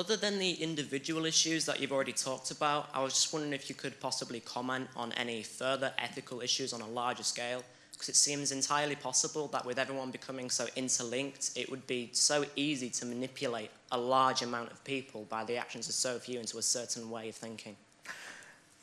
Other than the individual issues that you've already talked about, I was just wondering if you could possibly comment on any further ethical issues on a larger scale, because it seems entirely possible that with everyone becoming so interlinked, it would be so easy to manipulate a large amount of people by the actions of so few into a certain way of thinking.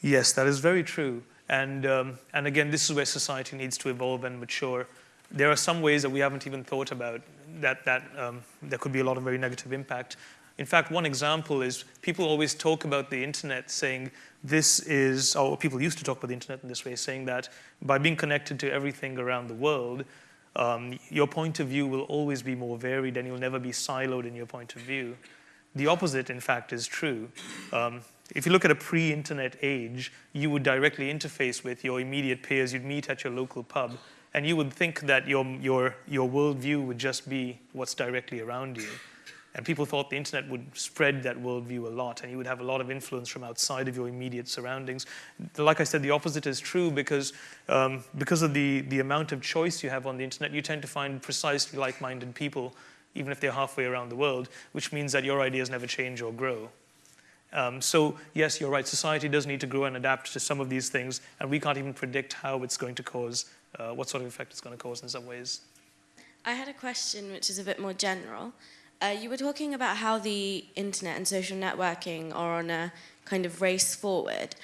Yes, that is very true. And, um, and again, this is where society needs to evolve and mature. There are some ways that we haven't even thought about that, that um, there could be a lot of very negative impact. In fact, one example is people always talk about the internet saying this is, or people used to talk about the internet in this way, saying that by being connected to everything around the world, um, your point of view will always be more varied and you'll never be siloed in your point of view. The opposite, in fact, is true. Um, if you look at a pre-internet age, you would directly interface with your immediate peers. You'd meet at your local pub, and you would think that your, your, your worldview would just be what's directly around you. And people thought the internet would spread that worldview a lot, and you would have a lot of influence from outside of your immediate surroundings. Like I said, the opposite is true because, um, because of the, the amount of choice you have on the internet, you tend to find precisely like-minded people, even if they're halfway around the world, which means that your ideas never change or grow. Um, so yes, you're right, society does need to grow and adapt to some of these things, and we can't even predict how it's going to cause, uh, what sort of effect it's going to cause in some ways. I had a question which is a bit more general. Uh, you were talking about how the internet and social networking are on a kind of race forward.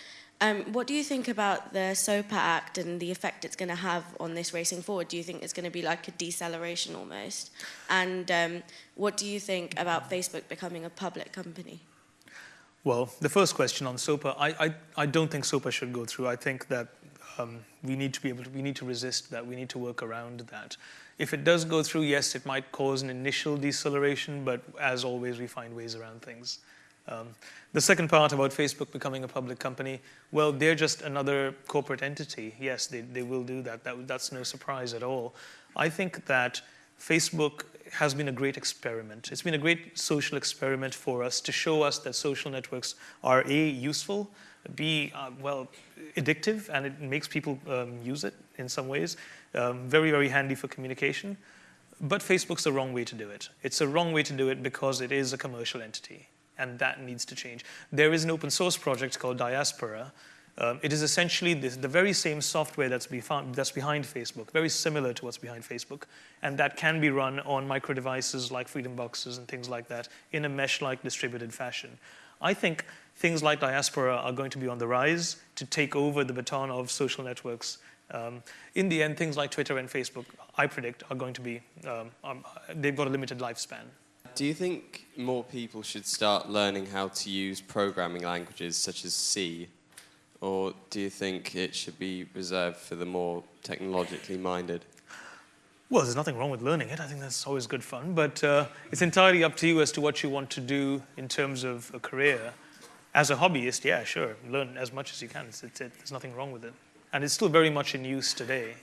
Um, what do you think about the SOPA Act and the effect it's going to have on this racing forward? Do you think it's going to be like a deceleration almost? And um, what do you think about Facebook becoming a public company? Well, the first question on SOPA, I, I, I don't think SOPA should go through. I think that um, we need to be able to, we need to resist that. We need to work around that. If it does go through, yes, it might cause an initial deceleration, but as always, we find ways around things. Um, the second part about Facebook becoming a public company, well, they're just another corporate entity. Yes, they, they will do that. that. That's no surprise at all. I think that Facebook has been a great experiment. It's been a great social experiment for us to show us that social networks are A, useful, B, uh, well, addictive, and it makes people um, use it in some ways. Um, very, very handy for communication. But Facebook's the wrong way to do it. It's the wrong way to do it because it is a commercial entity, and that needs to change. There is an open source project called Diaspora, um, it is essentially this, the very same software that's, be found, that's behind Facebook, very similar to what's behind Facebook, and that can be run on micro devices like Freedom Boxes and things like that in a mesh-like distributed fashion. I think things like Diaspora are going to be on the rise to take over the baton of social networks. Um, in the end, things like Twitter and Facebook, I predict, are going to be, um, um, they've got a limited lifespan. Do you think more people should start learning how to use programming languages such as C or do you think it should be reserved for the more technologically minded? Well, there's nothing wrong with learning it. I think that's always good fun. But uh, it's entirely up to you as to what you want to do in terms of a career. As a hobbyist, yeah, sure, learn as much as you can. It's, it's, it, there's nothing wrong with it. And it's still very much in use today.